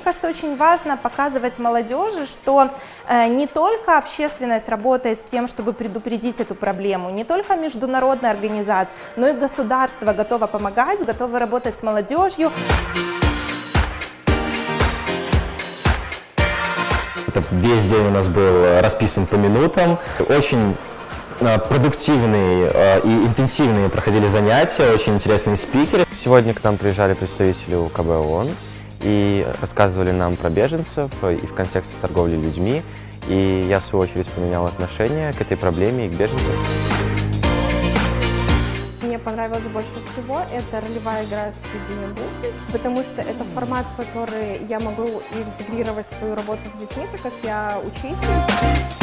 кажется, очень важно показывать молодежи, что э, не только общественность работает с тем, чтобы предупредить эту проблему, не только международная организация, но и государство готово помогать, готово работать с молодежью. Это весь день у нас был расписан по минутам. Очень э, продуктивные э, и интенсивные проходили занятия, очень интересные спикеры. Сегодня к нам приезжали представители УКБ ООН и рассказывали нам про беженцев и в контексте торговли людьми. И я, в свою очередь, поменял отношение к этой проблеме и к беженцам. Мне понравилось больше всего это ролевая игра с Евгением Бухой, потому что это формат, который я могу интегрировать в свою работу с детьми, так как я учитель.